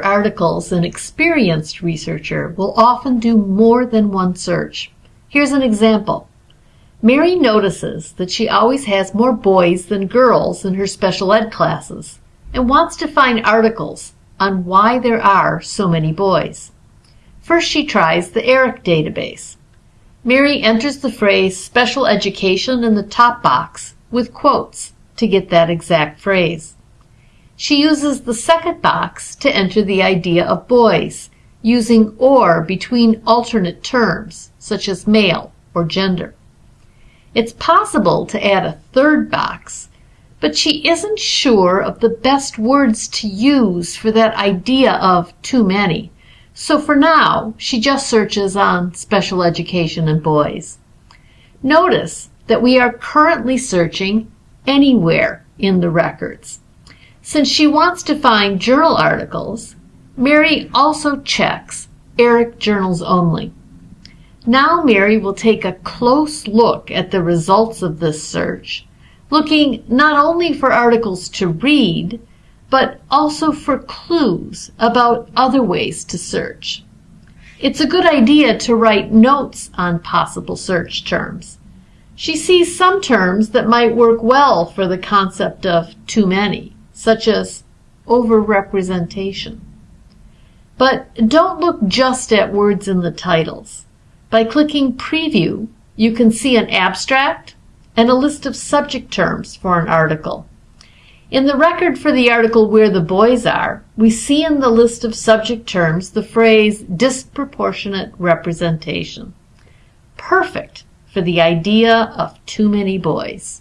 articles, an experienced researcher will often do more than one search. Here's an example. Mary notices that she always has more boys than girls in her special ed classes and wants to find articles on why there are so many boys. First, she tries the ERIC database. Mary enters the phrase special education in the top box with quotes to get that exact phrase. She uses the second box to enter the idea of boys, using or between alternate terms, such as male or gender. It's possible to add a third box, but she isn't sure of the best words to use for that idea of too many. So for now, she just searches on special education and boys. Notice that we are currently searching anywhere in the records. Since she wants to find journal articles, Mary also checks ERIC journals only. Now Mary will take a close look at the results of this search, looking not only for articles to read, but also for clues about other ways to search. It's a good idea to write notes on possible search terms. She sees some terms that might work well for the concept of too many, such as overrepresentation. But don't look just at words in the titles. By clicking Preview, you can see an abstract and a list of subject terms for an article. In the record for the article Where the Boys Are, we see in the list of subject terms the phrase disproportionate representation. Perfect for the idea of too many boys.